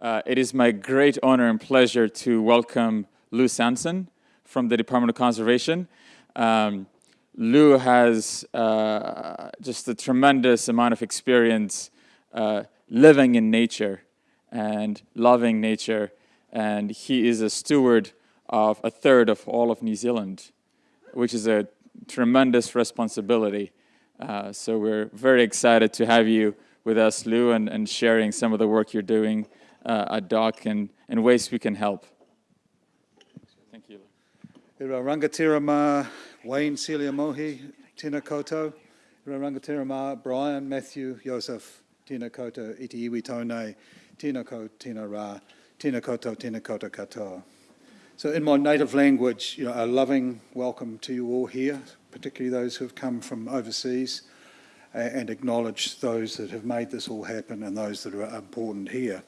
Uh, it is my great honor and pleasure to welcome Lou Sanson from the Department of Conservation. Um, Lou has uh, just a tremendous amount of experience uh, living in nature and loving nature, and he is a steward of a third of all of New Zealand, which is a tremendous responsibility. Uh, so we're very excited to have you with us, Lou, and, and sharing some of the work you're doing uh, at DOC and, and ways we can help. Thank you. Ira rangatira Wayne, Celia Mohi, Tina Koto. Ira rangatira Brian, Matthew, Joseph, Tina Koto, Iti Iwi Tone, Tina Ko, Tina Ra, Tina Koto, Tina Koto Katoa. So in my native language, you know, a loving welcome to you all here, particularly those who have come from overseas, and acknowledge those that have made this all happen and those that are important here.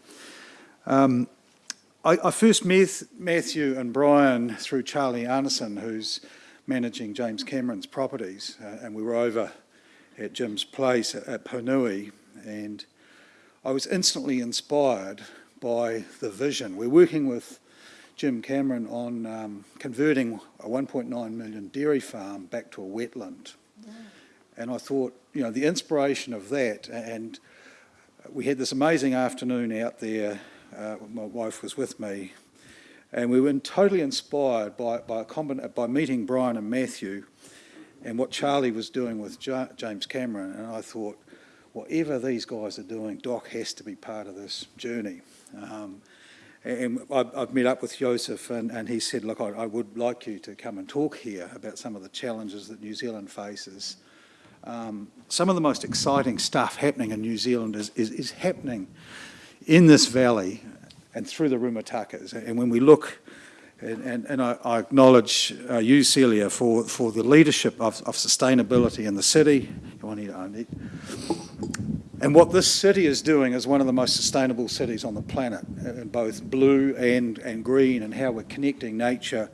Um, I, I, first met Matthew and Brian through Charlie Arneson, who's managing James Cameron's properties, uh, and we were over at Jim's place at, at Ponui, and I was instantly inspired by the vision. We're working with Jim Cameron on um, converting a 1.9 million dairy farm back to a wetland. Yeah. And I thought, you know, the inspiration of that, and we had this amazing afternoon out there. Uh, my wife was with me, and we were totally inspired by, by, by meeting Brian and Matthew and what Charlie was doing with James Cameron. And I thought, whatever these guys are doing, DOC has to be part of this journey. Um, and I've met up with Joseph and, and he said, look, I, I, would like you to come and talk here about some of the challenges that New Zealand faces. Um, some of the most exciting stuff happening in New Zealand is, is, is happening in this valley and through the Rimutakas. And when we look, and, and, and I, I, acknowledge uh, you, Celia, for, for the leadership of, of sustainability in the city. And what this city is doing is one of the most sustainable cities on the planet, in both blue and, and green, and how we're connecting nature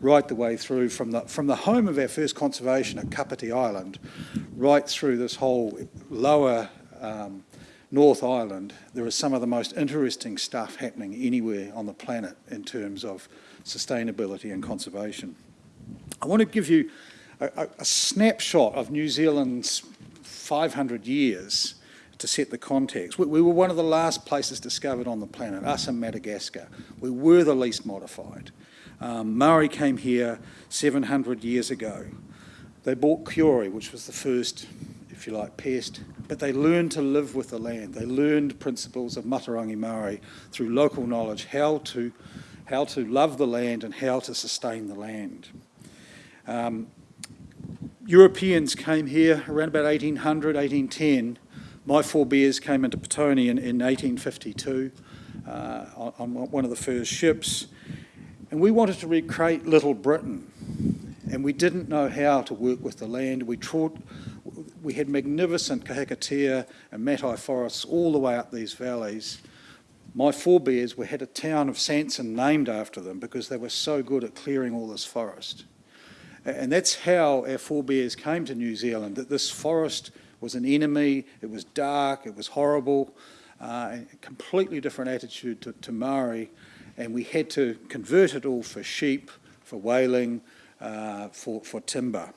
right the way through from the, from the home of our first conservation at Kapiti Island, right through this whole lower um, North Island. There is some of the most interesting stuff happening anywhere on the planet in terms of sustainability and conservation. I want to give you a, a, snapshot of New Zealand's 500 years to set the context. We, we, were one of the last places discovered on the planet, us and Madagascar. We were the least modified. Um, Maori came here 700 years ago. They bought kiore, which was the first, if you like, pest, but they learned to live with the land. They learned principles of Matauranga Maori through local knowledge, how to, how to love the land and how to sustain the land. Um, Europeans came here around about 1800, 1810, my forebears came into Petone in, in 1852 uh, on, on, one of the first ships, and we wanted to recreate Little Britain, and we didn't know how to work with the land. We, trod, we had magnificent kahikatea and matai forests all the way up these valleys. My forebears we had a town of Sanson named after them because they were so good at clearing all this forest. And that's how our forebears came to New Zealand, that this forest was an enemy, it was dark, it was horrible, uh, a completely different attitude to, to Maori, and we had to convert it all for sheep, for whaling, uh, for, for timber.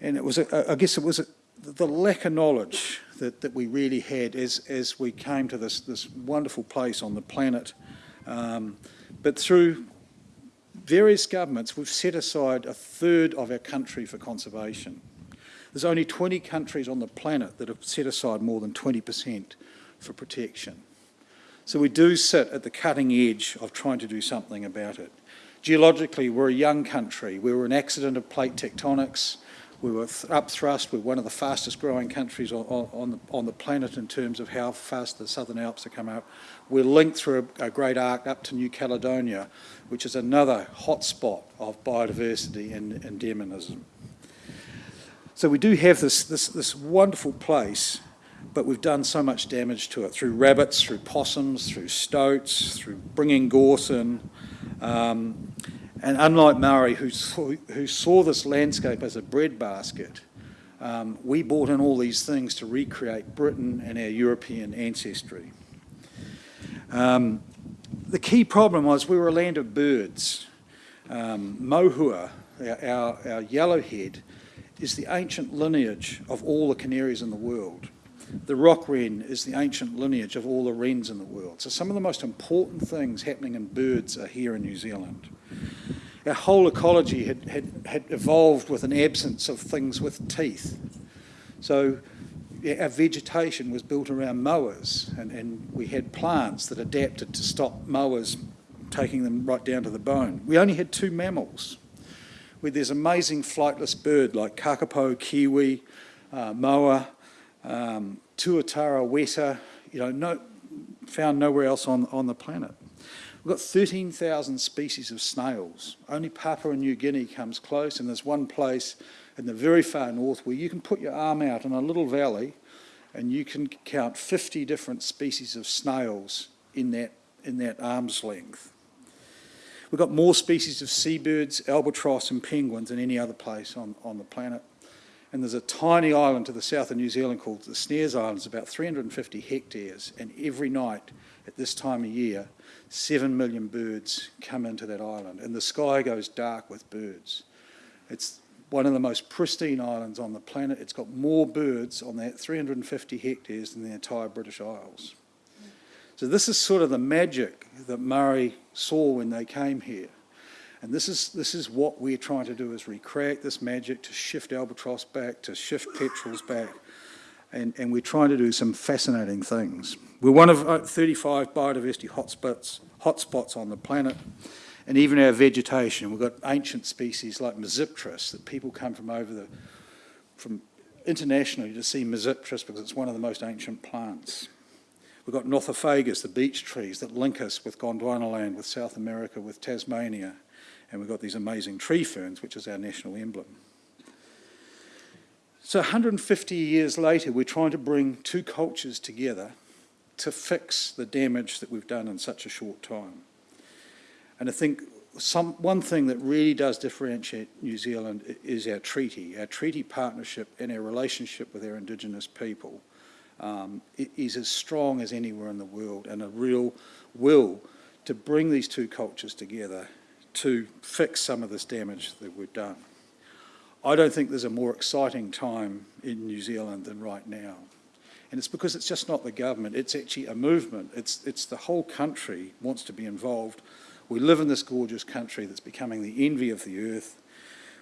And it was, a, I guess it was a, the lack of knowledge that, that we really had as, as we came to this, this wonderful place on the planet. Um, but through various governments, we've set aside a third of our country for conservation. There's only 20 countries on the planet that have set aside more than 20% for protection. So we do sit at the cutting edge of trying to do something about it. Geologically, we're a young country. We were an accident of plate tectonics. We were up thrust. We're one of the fastest growing countries on, on, the, on the planet in terms of how fast the Southern Alps have come up. We're linked through a, a great arc up to New Caledonia, which is another hotspot of biodiversity and endemism. So we do have this, this, this wonderful place, but we've done so much damage to it through rabbits, through possums, through stoats, through bringing gorse in. Um, and unlike Maori, who saw, who saw this landscape as a breadbasket, um, we brought in all these things to recreate Britain and our European ancestry. Um, the key problem was we were a land of birds. Um, mohua, our, our yellowhead, is the ancient lineage of all the canaries in the world. The rock wren is the ancient lineage of all the wrens in the world. So some of the most important things happening in birds are here in New Zealand. Our whole ecology had, had, had evolved with an absence of things with teeth. So our vegetation was built around mowers and, and we had plants that adapted to stop mowers taking them right down to the bone. We only had two mammals. With this amazing flightless bird like kakapo, kiwi, uh, moa, um, tuatara weta, you know, no, found nowhere else on, on the planet. We've got 13,000 species of snails. Only Papua New Guinea comes close, and there's one place in the very far north where you can put your arm out in a little valley and you can count 50 different species of snails in that, in that arm's length. We've got more species of seabirds, albatross and penguins than any other place on, on the planet. And there's a tiny island to the south of New Zealand called the Snares Islands, about 350 hectares, and every night at this time of year, seven million birds come into that island, and the sky goes dark with birds. It's one of the most pristine islands on the planet. It's got more birds on that 350 hectares than the entire British Isles. So this is sort of the magic that Maori saw when they came here. And this is, this is what we're trying to do is recreate this magic to shift albatross back, to shift petrels back. And, and we're trying to do some fascinating things. We're one of uh, 35 biodiversity hotspots, hotspots on the planet. And even our vegetation, we've got ancient species like Mezopteris that people come from over the, from internationally to see Mezopteris because it's one of the most ancient plants. We've got Nothofagus, the beech trees that link us with Gondwanaland, with South America, with Tasmania. And we've got these amazing tree ferns, which is our national emblem. So 150 years later, we're trying to bring two cultures together to fix the damage that we've done in such a short time. And I think some, one thing that really does differentiate New Zealand is our treaty, our treaty partnership and our relationship with our Indigenous people um, is as strong as anywhere in the world and a real will to bring these two cultures together to fix some of this damage that we've done. I don't think there's a more exciting time in New Zealand than right now. And it's because it's just not the government, it's actually a movement. It's, it's the whole country wants to be involved we live in this gorgeous country that's becoming the envy of the earth.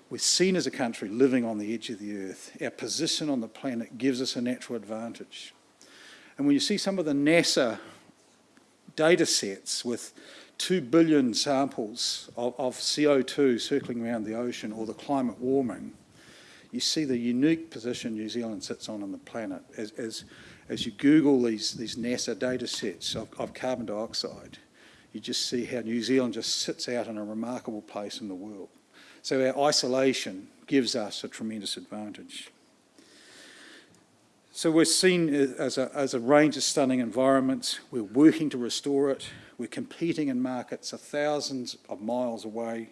We're seen as a country living on the edge of the earth. Our position on the planet gives us a natural advantage. And when you see some of the NASA data sets with 2 billion samples of, of CO2 circling around the ocean or the climate warming, you see the unique position New Zealand sits on on the planet as, as, as you Google these, these NASA data sets of, of carbon dioxide you just see how New Zealand just sits out in a remarkable place in the world. So our isolation gives us a tremendous advantage. So we're seen as a, as a range of stunning environments. We're working to restore it. We're competing in markets a thousands of miles away.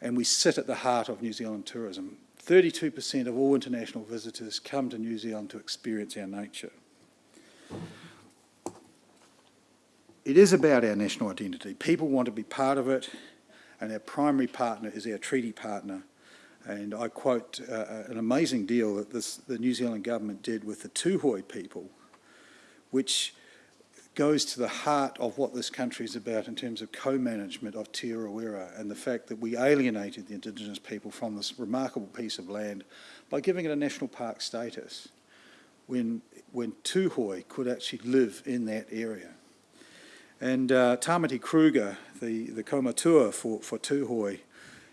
And we sit at the heart of New Zealand tourism. 32% of all international visitors come to New Zealand to experience our nature. It is about our national identity. People want to be part of it, and our primary partner is our treaty partner. And I quote uh, uh, an amazing deal that this, the New Zealand government did with the Tūhoe people, which goes to the heart of what this country is about in terms of co-management of Te Urewera and the fact that we alienated the Indigenous people from this remarkable piece of land by giving it a national park status when, when Tūhoe could actually live in that area. And uh, Tamati Kruger, the, the kaumatua for, for Tūhoe,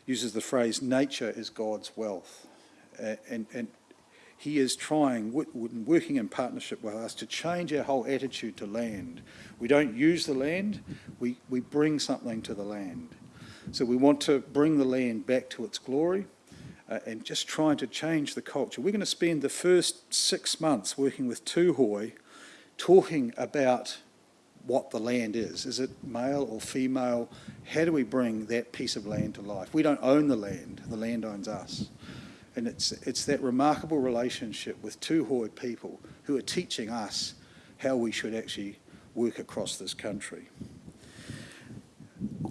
uses the phrase, nature is God's wealth. And, and he is trying, working in partnership with us, to change our whole attitude to land. We don't use the land, we, we bring something to the land. So we want to bring the land back to its glory uh, and just trying to change the culture. We're going to spend the first six months working with Tūhoe, talking about what the land is. Is it male or female? How do we bring that piece of land to life? We don't own the land, the land owns us. And it's, it's that remarkable relationship with Tūhoe people who are teaching us how we should actually work across this country.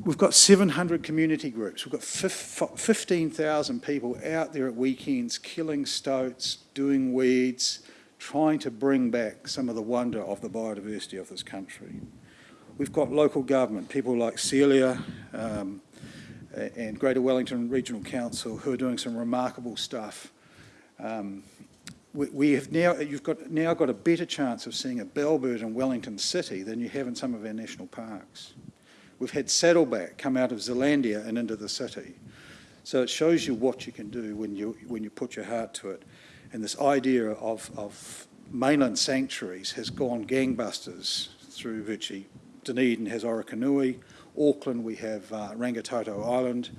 We've got 700 community groups. We've got 15,000 people out there at weekends killing stoats, doing weeds, trying to bring back some of the wonder of the biodiversity of this country. We've got local government, people like Celia um, and Greater Wellington Regional Council who are doing some remarkable stuff. Um, we, we, have now, you've got, now got a better chance of seeing a bellbird in Wellington City than you have in some of our national parks. We've had saddleback come out of Zealandia and into the city. So it shows you what you can do when you, when you put your heart to it. And this idea of, of mainland sanctuaries has gone gangbusters through virtually. Dunedin has Orokonui, Auckland we have uh, Rangitoto Island,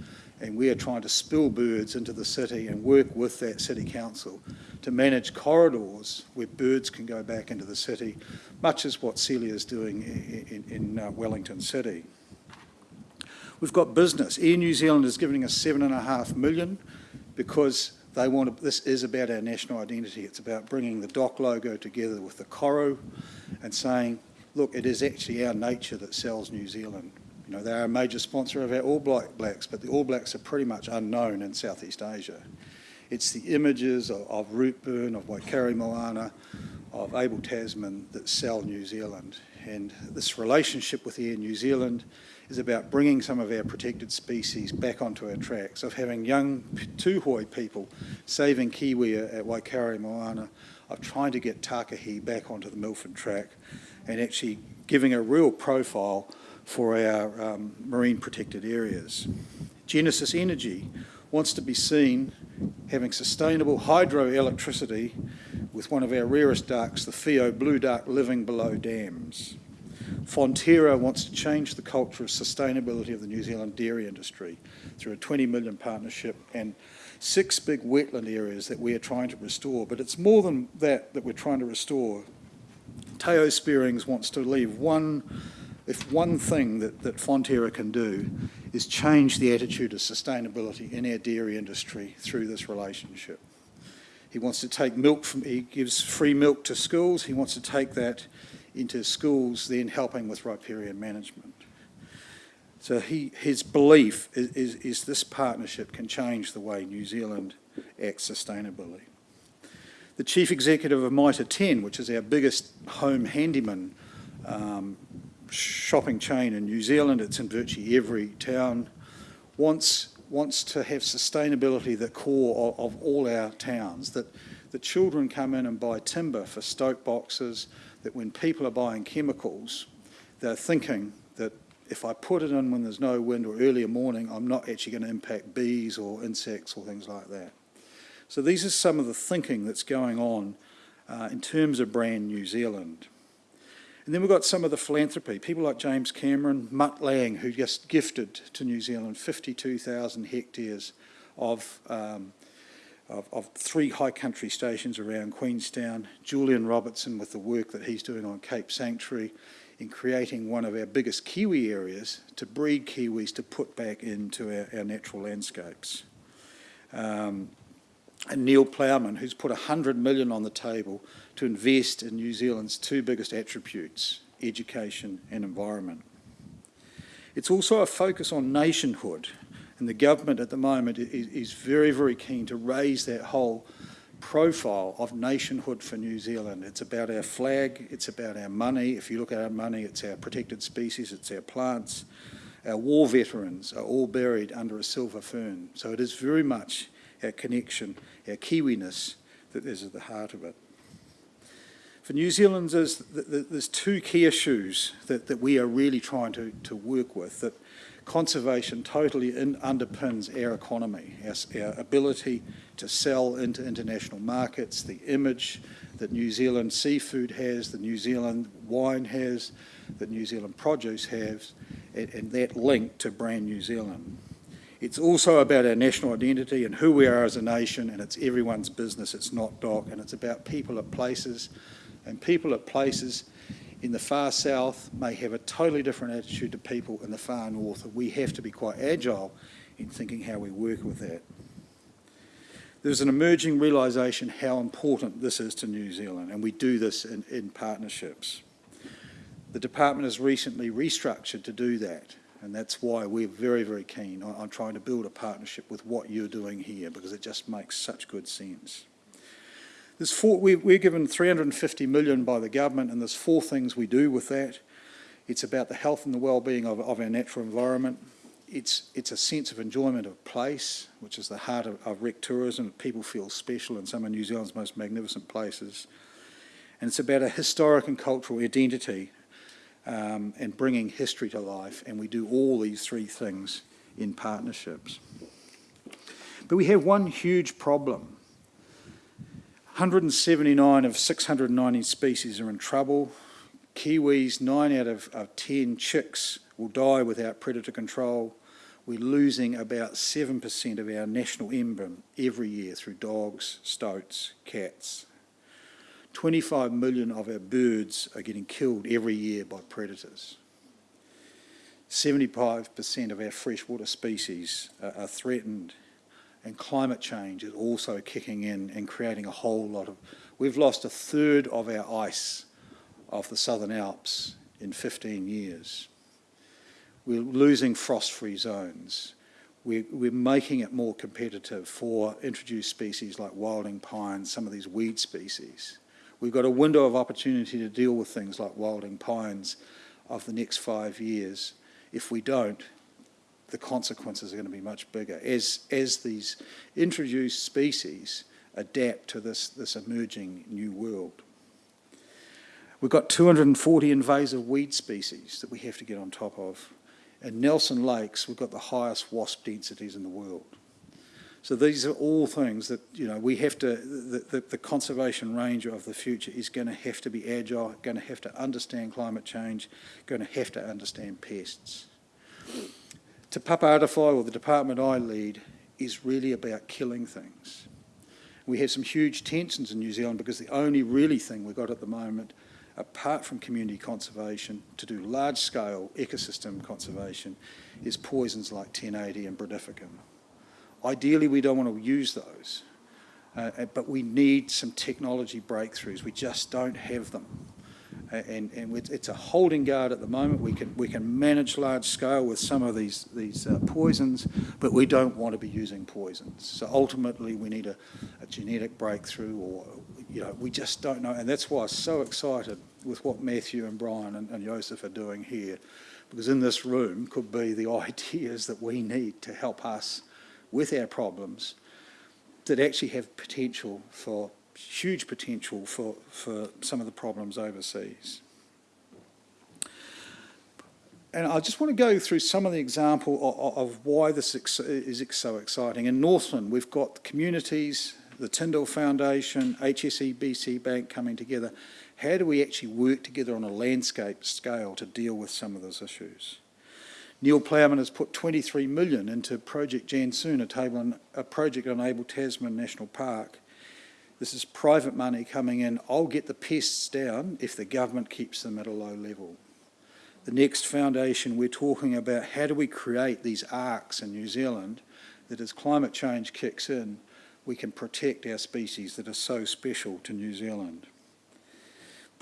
and we are trying to spill birds into the city and work with that city council to manage corridors where birds can go back into the city, much as what Celia is doing in, in, in uh, Wellington City. We've got business. Air New Zealand is giving us seven and a half million because they want to, this is about our national identity. It's about bringing the DOC logo together with the Koru and saying, look, it is actually our nature that sells New Zealand. You know, they are a major sponsor of our All Blacks, but the All Blacks are pretty much unknown in Southeast Asia. It's the images of, of Routeburn, of Waikaremoana, of Abel Tasman that sell New Zealand. And this relationship with Air New Zealand is about bringing some of our protected species back onto our tracks, of having young Tūhoe people saving kiwi at Waikaremoana, of trying to get Takahe back onto the Milford track, and actually giving a real profile for our um, marine protected areas. Genesis Energy wants to be seen having sustainable hydroelectricity with one of our rarest ducks, the Whio blue duck, living below dams. Fonterra wants to change the culture of sustainability of the New Zealand dairy industry through a 20 million partnership and six big wetland areas that we are trying to restore. But it's more than that that we're trying to restore. Theo Spierings wants to leave one, if one thing that, that Fonterra can do is change the attitude of sustainability in our dairy industry through this relationship. He wants to take milk from, he gives free milk to schools, he wants to take that into schools then helping with riparian management. So he, his belief is, is, is, this partnership can change the way New Zealand acts sustainably. The chief executive of Mitre 10, which is our biggest home handyman um, shopping chain in New Zealand, it's in virtually every town, wants, wants to have sustainability the core of, of all our towns, that the children come in and buy timber for stoke boxes, that when people are buying chemicals, they're thinking that if I put it in when there's no wind or earlier morning, I'm not actually going to impact bees or insects or things like that. So these are some of the thinking that's going on uh, in terms of brand New Zealand. And then we've got some of the philanthropy, people like James Cameron, Mutt Lange, who just gifted to New Zealand 52,000 hectares of um, of, of, three high country stations around Queenstown, Julian Robertson with the work that he's doing on Cape Sanctuary in creating one of our biggest kiwi areas to breed kiwis to put back into our, our natural landscapes. Um, and Neil Plowman, who's put 100 million on the table to invest in New Zealand's two biggest attributes, education and environment. It's also a focus on nationhood and the government at the moment is, is very, very keen to raise that whole profile of nationhood for New Zealand. It's about our flag, it's about our money. If you look at our money, it's our protected species, it's our plants. Our war veterans are all buried under a silver fern. So it is very much our connection, our Kiwiness that is at the heart of it. For New Zealanders, there's two key issues that, that we are really trying to, to work with that conservation totally in, underpins our economy, our, our, ability to sell into international markets, the image that New Zealand seafood has, the New Zealand wine has, that New Zealand produce has, and, and that link to brand New Zealand. It's also about our national identity and who we are as a nation, and it's everyone's business, it's not DOC, and it's about people at places, and people at places in the far south may have a totally different attitude to people in the far north. We have to be quite agile in thinking how we work with that. There's an emerging realisation how important this is to New Zealand, and we do this in, in partnerships. The department has recently restructured to do that, and that's why we're very, very keen on, on trying to build a partnership with what you're doing here, because it just makes such good sense. There's four, we, we're given 350 million by the government, and there's four things we do with that. It's about the health and the well-being of, of our natural environment. It's, it's a sense of enjoyment of place, which is the heart of, of rec tourism. People feel special in some of New Zealand's most magnificent places. And it's about a historic and cultural identity um, and bringing history to life. And we do all these three things in partnerships. But we have one huge problem. 179 of 690 species are in trouble. Kiwis, nine out of, of 10 chicks will die without predator control. We're losing about 7% of our national emblem every year through dogs, stoats, cats. 25 million of our birds are getting killed every year by predators. 75% of our freshwater species are, threatened and climate change is also kicking in and creating a whole lot of... We've lost a third of our ice of the Southern Alps in 15 years. We're losing frost-free zones. We're, we're making it more competitive for introduced species like wilding pines, some of these weed species. We've got a window of opportunity to deal with things like wilding pines of the next five years. If we don't, the consequences are going to be much bigger as, as these introduced species adapt to this, this emerging new world. We've got 240 invasive weed species that we have to get on top of. In Nelson Lakes, we've got the highest wasp densities in the world. So these are all things that, you know, we have to, the, the, the, conservation ranger of the future is going to have to be agile, going to have to understand climate change, going to have to understand pests. Te Papa or the department I lead, is really about killing things. We have some huge tensions in New Zealand because the only really thing we've got at the moment apart from community conservation, to do large-scale ecosystem conservation, is poisons like 1080 and brodifacoum. Ideally, we don't want to use those, uh, uh, but we need some technology breakthroughs. We just don't have them. Uh, and, and it's a holding guard at the moment. We can, we can manage large scale with some of these, these uh, poisons, but we don't want to be using poisons. So ultimately we need a, a genetic breakthrough or, you know, we just don't know. And that's why I'm so excited with what Matthew and Brian and, and Joseph are doing here, because in this room could be the ideas that we need to help us with our problems that actually have potential for huge potential for, for some of the problems overseas. And I just want to go through some of the example of, of why this is so exciting. In Northland, we've got communities, the Tindall Foundation, HSBC Bank coming together. How do we actually work together on a landscape scale to deal with some of those issues? Neil Plowman has put 23 million into Project Janszoon, a, table, a project on Abel Tasman National Park, this is private money coming in. I'll get the pests down if the government keeps them at a low level. The next foundation, we're talking about how do we create these arcs in New Zealand that as climate change kicks in, we can protect our species that are so special to New Zealand.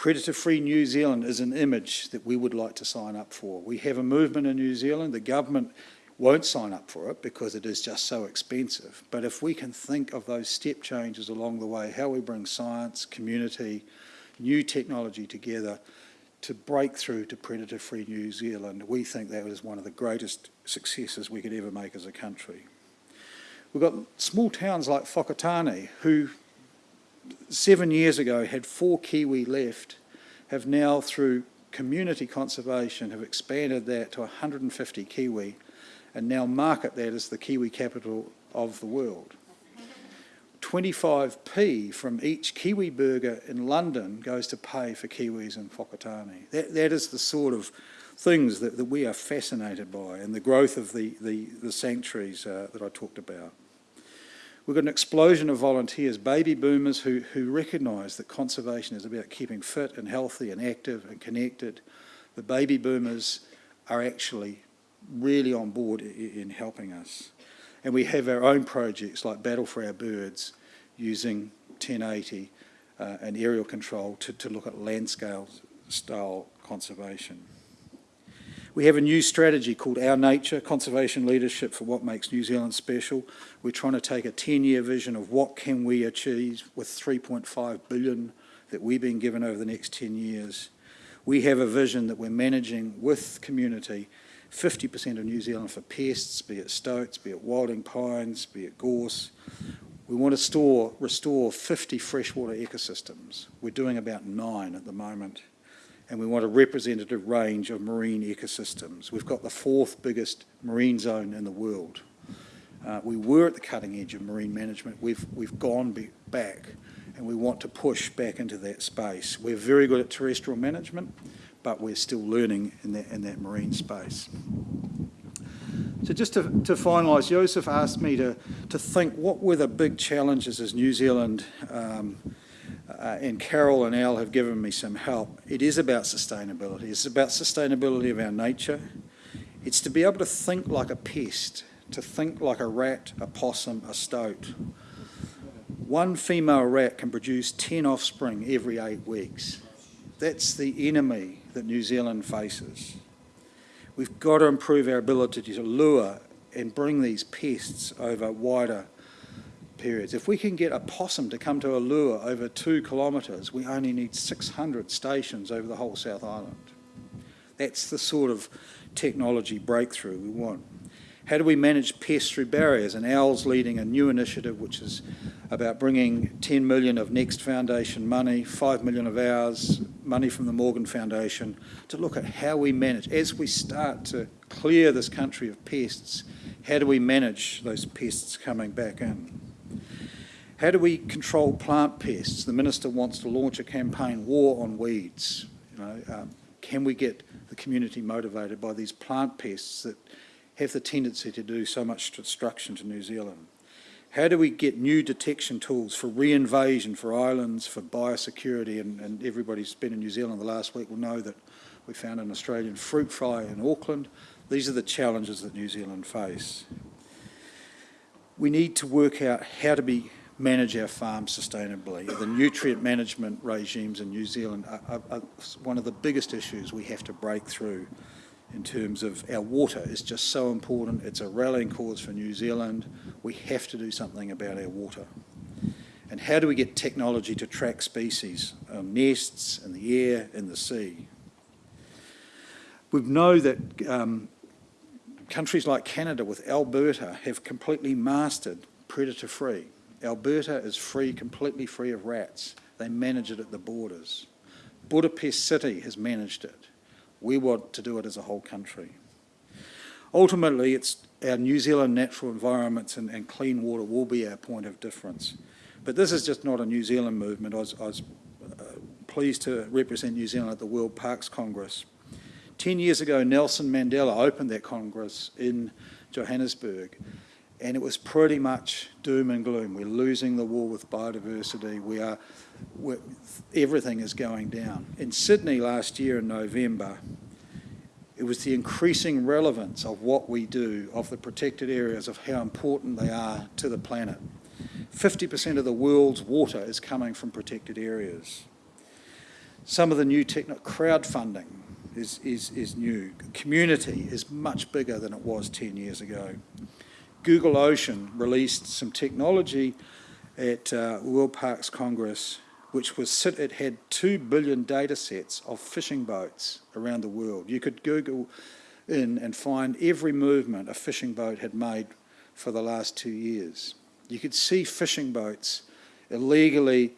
Predator-free New Zealand is an image that we would like to sign up for. We have a movement in New Zealand. The government won't sign up for it because it is just so expensive. But if we can think of those step changes along the way, how we bring science, community, new technology together to break through to predator-free New Zealand, we think that is one of the greatest successes we could ever make as a country. We've got small towns like Whakatane who seven years ago had four kiwi left, have now through community conservation have expanded that to 150 kiwi and now market that as the Kiwi capital of the world. 25p from each Kiwi burger in London goes to pay for Kiwis in Whakatane. That, that is the sort of things that, that we are fascinated by and the growth of the, the, the sanctuaries uh, that I talked about. We've got an explosion of volunteers, baby boomers who, who recognise that conservation is about keeping fit and healthy and active and connected. The baby boomers are actually really on board in helping us. And we have our own projects like Battle for Our Birds using 1080 uh, and aerial control to, to look at land scale style conservation. We have a new strategy called Our Nature, Conservation Leadership for What Makes New Zealand Special. We're trying to take a 10-year vision of what can we achieve with 3.5 billion that we've been given over the next 10 years. We have a vision that we're managing with community 50% of New Zealand for pests, be it stoats, be it wilding pines, be it gorse. We want to store, restore 50 freshwater ecosystems. We're doing about nine at the moment and we want a representative range of marine ecosystems. We've got the fourth biggest marine zone in the world. Uh, we were at the cutting edge of marine management. We've, we've gone back and we want to push back into that space. We're very good at terrestrial management, but we're still learning in that, in that marine space. So just to, to finalise, Joseph asked me to, to think what were the big challenges as New Zealand um, uh, and Carol and Al have given me some help. It is about sustainability. It's about sustainability of our nature. It's to be able to think like a pest, to think like a rat, a possum, a stoat. One female rat can produce 10 offspring every eight weeks. That's the enemy that New Zealand faces. We've got to improve our ability to lure and bring these pests over wider periods. If we can get a possum to come to a lure over two kilometres, we only need 600 stations over the whole South Island. That's the sort of technology breakthrough we want. How do we manage pests through barriers? And Al's leading a new initiative which is about bringing 10 million of Next Foundation money, 5 million of ours, money from the Morgan Foundation, to look at how we manage, as we start to clear this country of pests, how do we manage those pests coming back in? How do we control plant pests? The Minister wants to launch a campaign, War on Weeds. You know, um, can we get the community motivated by these plant pests that have the tendency to do so much destruction to New Zealand? How do we get new detection tools for reinvasion, for islands, for biosecurity? And, and everybody who's been in New Zealand the last week will know that we found an Australian fruit fly in Auckland. These are the challenges that New Zealand face. We need to work out how to be manage our farms sustainably. The nutrient management regimes in New Zealand are, are, are, one of the biggest issues we have to break through in terms of our water is just so important. It's a rallying cause for New Zealand. We have to do something about our water. And how do we get technology to track species, um, nests in the air, in the sea? We know that um, countries like Canada with Alberta have completely mastered predator-free. Alberta is free, completely free of rats. They manage it at the borders. Budapest City has managed it. We want to do it as a whole country. Ultimately, it's our New Zealand natural environments and, and clean water will be our point of difference. But this is just not a New Zealand movement. I was, I was uh, pleased to represent New Zealand at the World Parks Congress. Ten years ago, Nelson Mandela opened that Congress in Johannesburg and it was pretty much doom and gloom. We're losing the war with biodiversity. We are, everything is going down. In Sydney last year in November, it was the increasing relevance of what we do, of the protected areas, of how important they are to the planet. 50% of the world's water is coming from protected areas. Some of the new techno crowdfunding is, is, is new. Community is much bigger than it was 10 years ago. Google Ocean released some technology at uh, World Parks Congress, which was it had two billion data sets of fishing boats around the world. You could Google in and find every movement a fishing boat had made for the last two years. You could see fishing boats illegally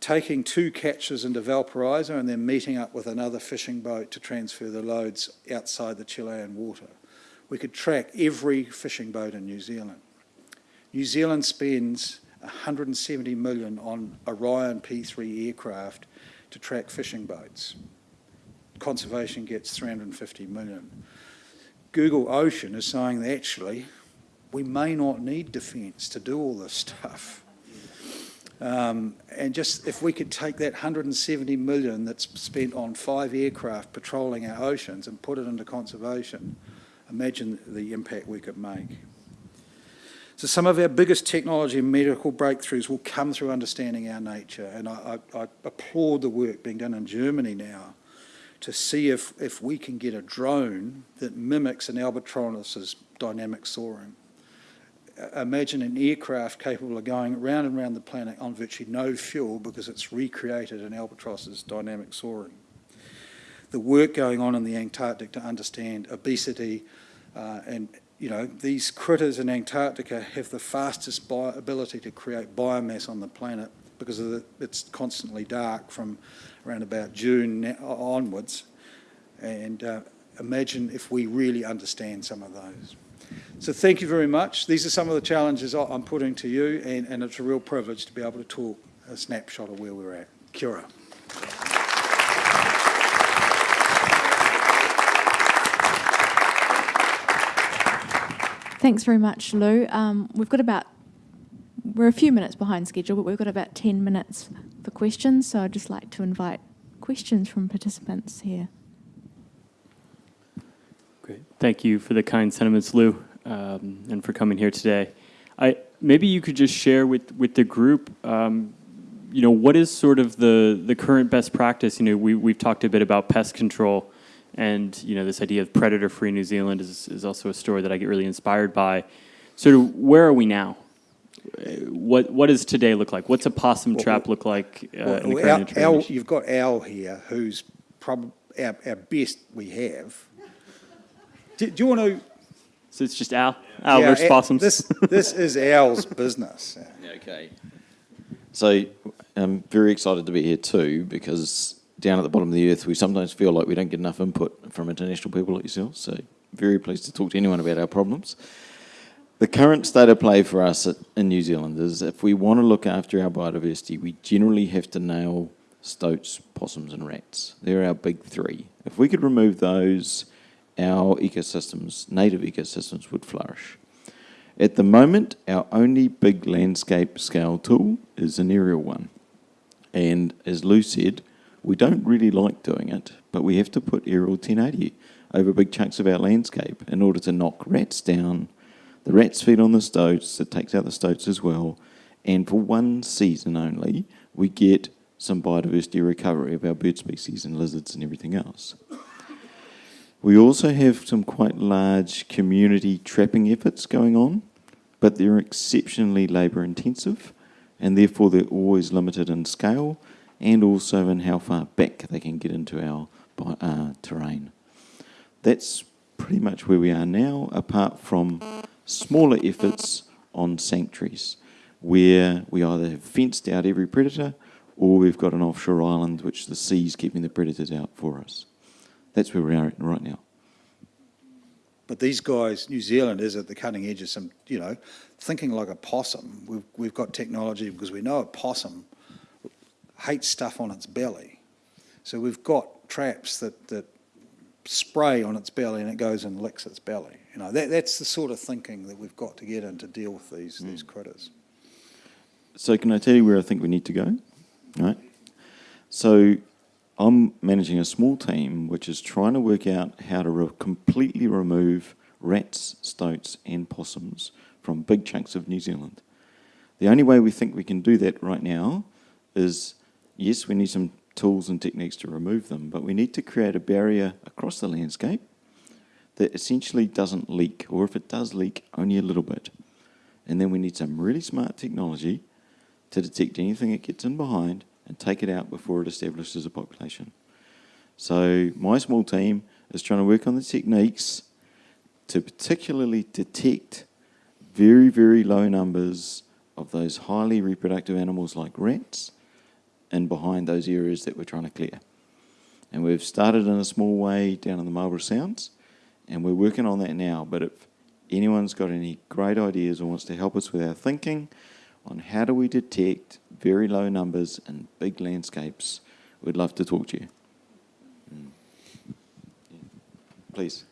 taking two catches into Valparaiso and then meeting up with another fishing boat to transfer the loads outside the Chilean water we could track every fishing boat in New Zealand. New Zealand spends 170 million on Orion P3 aircraft to track fishing boats. Conservation gets 350 million. Google Ocean is saying that actually we may not need defence to do all this stuff. Um, and just if we could take that 170 million that's spent on five aircraft patrolling our oceans and put it into conservation, imagine the impact we could make. So some of our biggest technology and medical breakthroughs will come through understanding our nature, and I, I, I applaud the work being done in Germany now to see if, if we can get a drone that mimics an albatross's dynamic soaring. Imagine an aircraft capable of going round and round the planet on virtually no fuel because it's recreated an albatross's dynamic soaring. The work going on in the Antarctic to understand obesity uh, and you know, these critters in Antarctica have the fastest ability to create biomass on the planet because of the, it's constantly dark from around about June onwards. And uh, imagine if we really understand some of those. So thank you very much. These are some of the challenges I'm putting to you, and, and it's a real privilege to be able to talk a snapshot of where we're at. Kia ora. Thanks very much, Lou. Um, we've got about, we're a few minutes behind schedule, but we've got about 10 minutes for questions. So I'd just like to invite questions from participants here. Great. Thank you for the kind sentiments, Lou, um, and for coming here today. I maybe you could just share with with the group. Um, you know, what is sort of the the current best practice? You know, we we've talked a bit about pest control, and you know, this idea of predator-free New Zealand is is also a story that I get really inspired by. Sort of, where are we now? Uh, What what does today look like? What's a possum Well, trap look like uh, in the Well, current Al, Al, you've got Al here, who's probably our, our best we have. Do, do you want to? So it's just Al. Al Yeah, versus Al- possums. This, this is Al's business. Yeah, Okay. So I'm very excited to be here too because down at the bottom of the earth, we sometimes feel like we don't get enough input from international people like yourself. So very pleased to talk to anyone about our problems. The current state of play for us in New Zealand is if we want to look after our biodiversity, we generally have to nail stoats, possums, and rats. They're our big three. If we could remove those, our ecosystems, native ecosystems, would flourish. At the moment, our only big landscape scale tool is an aerial one. And as Lou said, we don't really like doing it, but we have to put aerial 1080 over big chunks of our landscape in order to knock rats down. The rats feed on the stoats, it takes out the stoats as well. And for one season only, we get some biodiversity recovery of our bird species and lizards and everything else. We also have some quite large community trapping efforts going on, but they're exceptionally labour intensive and therefore they're always limited in scale and also in how far back they can get into our uh, terrain. That's pretty much where we are now, apart from smaller efforts on sanctuaries, where we either have fenced out every predator or we've got an offshore island which the sea's keeping the predators out for us. That's where we are right now. But these guys, New Zealand is at the cutting edge of some, you know, thinking like a possum. We've, we've got technology because we know a possum hates stuff on its belly. So we've got traps that, that spray on its belly and it goes and licks its belly. You know, that, that's the sort of thinking that we've got to get in to deal with these, hmm. these critters. So can I tell you where I think we need to go? Right. So I'm managing a small team which is trying to work out how to re- completely remove rats, stoats, and possums from big chunks of New Zealand. The only way we think we can do that right now is yes, we need some tools and techniques to remove them, but we need to create a barrier across the landscape that essentially doesn't leak, or if it does leak, only a little bit. And then we need some really smart technology to detect anything it gets in behind and take it out before it establishes a population. So my small team is trying to work on the techniques to particularly detect very, very low numbers of those highly reproductive animals like rats and behind those areas that we're trying to clear. And we've started in a small way down in the Marlborough Sounds, and we're working on that now. But if anyone's got any great ideas or wants to help us with our thinking on how do we detect very low numbers in big landscapes, we'd love to talk to you. Mm. Please.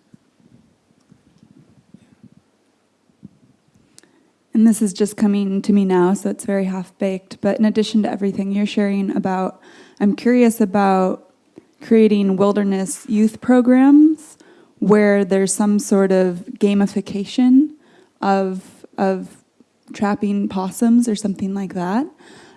And this is just coming to me now, so it's very half baked. But in addition to everything you're sharing about, I'm curious about creating wilderness youth programs where there's some sort of gamification of, of trapping possums or something like that.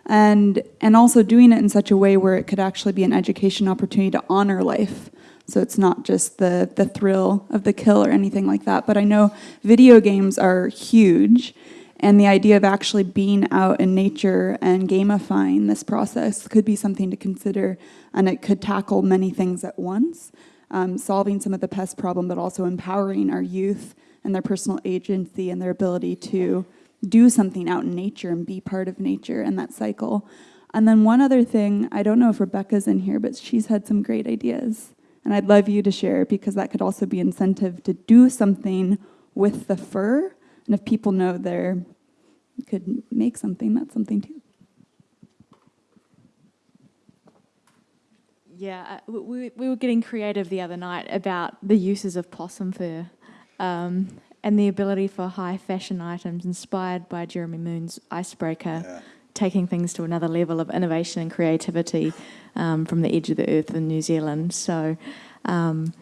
And, and also doing it in such a way where it could actually be an education opportunity to honor life. So it's not just the, the thrill of the kill or anything like that. But I know video games are huge. And the idea of actually being out in nature and gamifying this process could be something to consider. And it could tackle many things at once, um, solving some of the pest problem, but also empowering our youth and their personal agency and their ability to do something out in nature and be part of nature and that cycle. And then one other thing, I don't know if Rebecca's in here, but she's had some great ideas. And I'd love you to share because that could also be incentive to do something with the fur. And if people know they're could make something, that's something too. Yeah, uh, we- we, we were getting creative the other night about the uses of possum fur um, and the ability for high fashion items inspired by Jeremy Moon's Icebreaker, Yeah. taking things to another level of innovation and creativity um, from the edge of the earth in New Zealand. So um,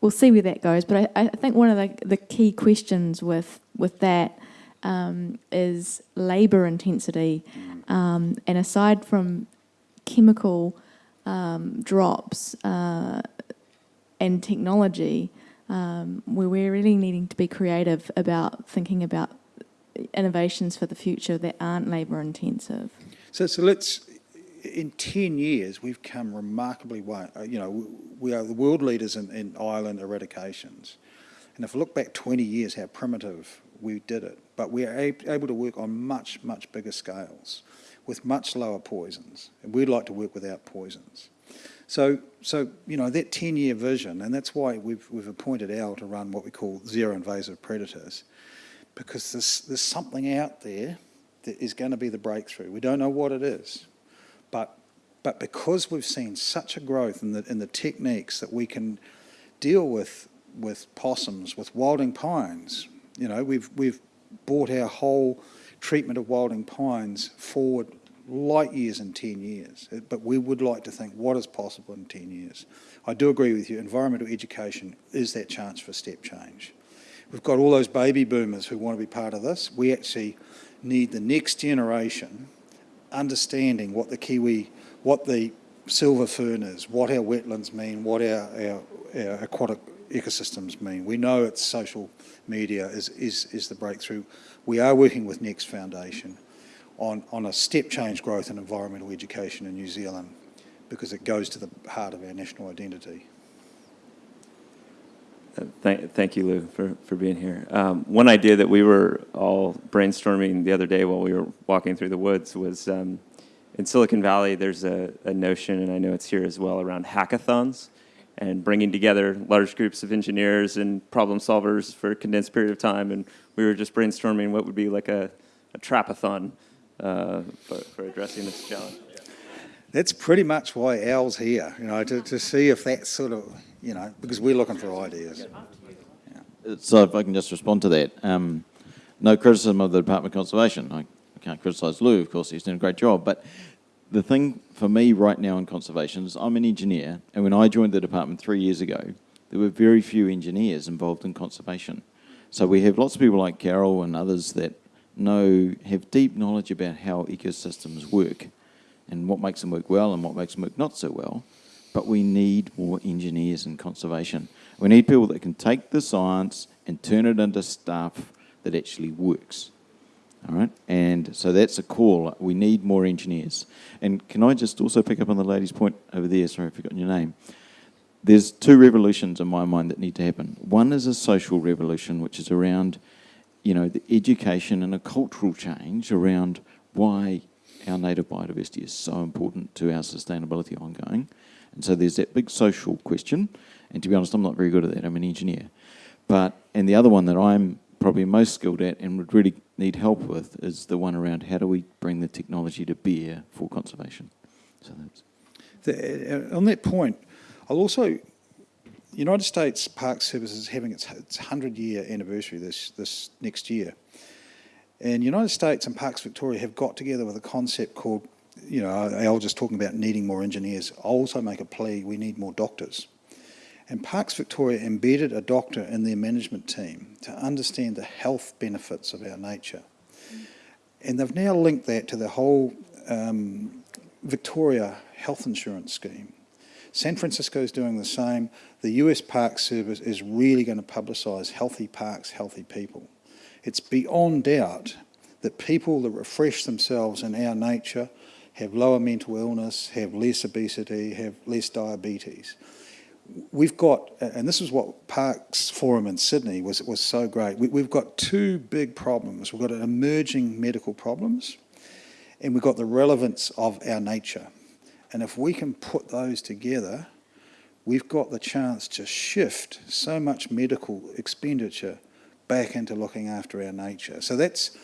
we'll see where that goes. But I, I think one of the, the key questions with, with that um, is labour intensity. Um, and aside from chemical um, drops uh, and technology, um, where we're really needing to be creative about thinking about innovations for the future that aren't labour intensive. So, so let's, in 10 years, we've come remarkably way. You know, we are the world leaders in, in island eradications. And if we look back 20 years, how primitive we did it. But we are ab- able to work on much, much bigger scales with much lower poisons. And we'd like to work without poisons. So, so you know, that 10-year vision, and that's why we've, we've appointed Al to run what we call zero invasive predators, because there's, there's something out there that is going to be the breakthrough. We don't know what it is, but, but because we've seen such a growth in the, in the techniques that we can deal with, with possums, with wilding pines, you know, we've, we've brought our whole treatment of wilding pines forward light years in 10 years. But we would like to think what is possible in 10 years. I do agree with you, environmental education is that chance for step change. We've got all those baby boomers who want to be part of this. We actually need the next generation understanding what the kiwi, what the silver fern is, what our wetlands mean, what our, our, our aquatic ecosystems mean. We know it's social media is, is, is the breakthrough. We are working with Next Foundation on, on a step change growth in environmental education in New Zealand because it goes to the heart of our national identity. Uh, Thank, thank you, Lou, for, for being here. Um, one idea that we were all brainstorming the other day while we were walking through the woods was um, in Silicon Valley, there's a, a notion, and I know it's here as well, around hackathons and bringing together large groups of engineers and problem solvers for a condensed period of time. And we were just brainstorming what would be like a, a trapathon uh, for, for addressing this challenge. That's pretty much why Al's here, you know, to, to see if that's sort of, you know, because we're looking for ideas. So if I can just respond to that, um, no criticism of the Department of Conservation. I, I can't criticise Lou, of course, he's doing a great job. But the thing for me right now in conservation is I'm an engineer, and when I joined the department three years ago, there were very few engineers involved in conservation. So we have lots of people like Carol and others that know, have deep knowledge about how ecosystems work and what makes them work well and what makes them work not so well. But we need more engineers in conservation. We need people that can take the science and turn it into stuff that actually works. All right, and so that's a call. We need more engineers. And can I just also pick up on the lady's point over there? Sorry, I've forgotten your name. There's two revolutions in my mind that need to happen. One is a social revolution, which is around, you know, the education and a cultural change around why our native biodiversity is so important to our sustainability ongoing. And so there's that big social question. And to be honest, I'm not very good at that. I'm an engineer. But, and the other one that I'm probably most skilled at and would really need help with is the one around how do we bring the technology to bear for conservation. So that's. The, uh, on that point, I'll also, United States Park Service is having its, its 100 year anniversary this, this next year. And United States and Parks Victoria have got together with a concept called, you know, Al just talking about needing more engineers. I'll also make a plea, we need more doctors. And Parks Victoria embedded a doctor in their management team to understand the health benefits of our nature. And they've now linked that to the whole um, Victoria health insurance scheme. San Francisco is doing the same. The US Park Service is really going to publicise healthy parks, healthy people. It's beyond doubt that people that refresh themselves in our nature have lower mental illness, have less obesity, have less diabetes. We've got, and this is what Parks Forum in Sydney was, was so great. We, we've got two big problems. We've got emerging medical problems, and we've got the relevance of our nature. And if we can put those together, we've got the chance to shift so much medical expenditure back into looking after our nature. So that's,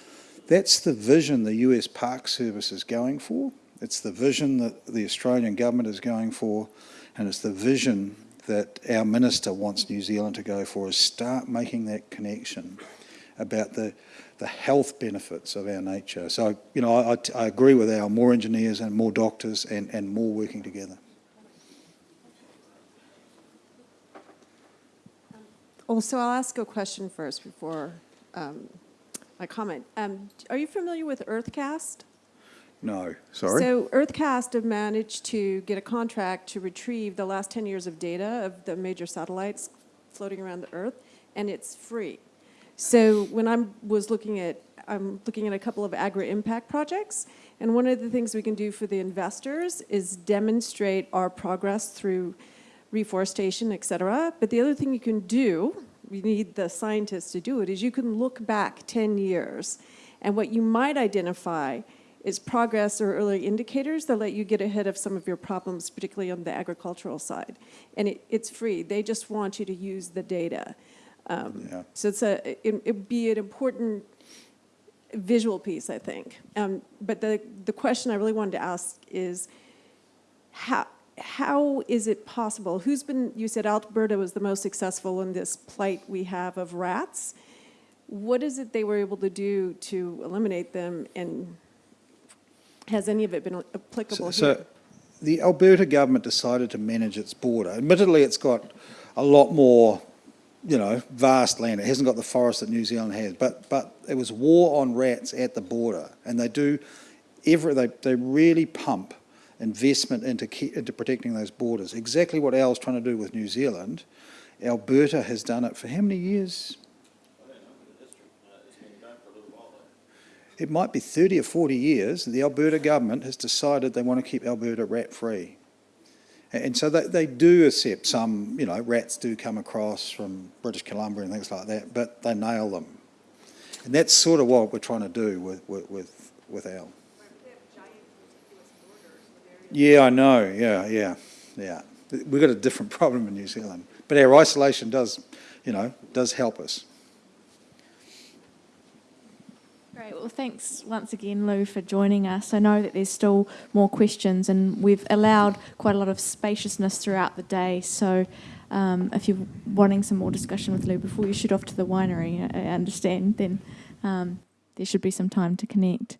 that's the vision the US Park Service is going for. It's the vision that the Australian government is going for, and it's the vision that our minister wants New Zealand to go for is start making that connection about the, the health benefits of our nature. So, you know, I, I agree with our more engineers and more doctors and, and more working together. Also, I'll ask a question first before um, I comment. Um, are you familiar with UrtheCast? No, sorry. So UrtheCast have managed to get a contract to retrieve the last 10 years of data of the major satellites floating around the Earth, and it's free. So when I was looking at, I'm looking at a couple of agri-impact projects, and one of the things we can do for the investors is demonstrate our progress through reforestation, et cetera. But the other thing you can do, we need the scientists to do it, is you can look back 10 years, and what you might identify is progress or early indicators that let you get ahead of some of your problems, particularly on the agricultural side. And it, it's free. They just want you to use the data. Um, Yeah. So it's a, it, it'd be an important visual piece, I think. Um, but the, the question I really wanted to ask is, how, how is it possible? Who's been, you said Alberta was the most successful in this plight we have of rats. What is it they were able to do to eliminate them and has any of it been applicable So, here? so the Alberta government decided to manage its border. Admittedly, it's got a lot more, you know, vast land. It hasn't got the forest that New Zealand has, but but it was war on rats at the border, and they do every they they really pump investment into into protecting those borders. Exactly what Al's trying to do with New Zealand. Alberta has done it for how many years? It might be 30 or 40 years, the Alberta government has decided they want to keep Alberta rat-free. And so they, they do accept some, you know, rats do come across from British Columbia and things like that, but they nail them. And that's sort of what we're trying to do with, with, with, with Al. Yeah, I know, yeah, yeah, yeah. We've got a different problem in New Zealand. But our isolation does, you know, does help us. Great. Well, thanks once again, Lou, for joining us. I know that there's still more questions, and we've allowed quite a lot of spaciousness throughout the day. So, um, if you're wanting some more discussion with Lou before you shoot off to the winery, I understand, then um, there should be some time to connect.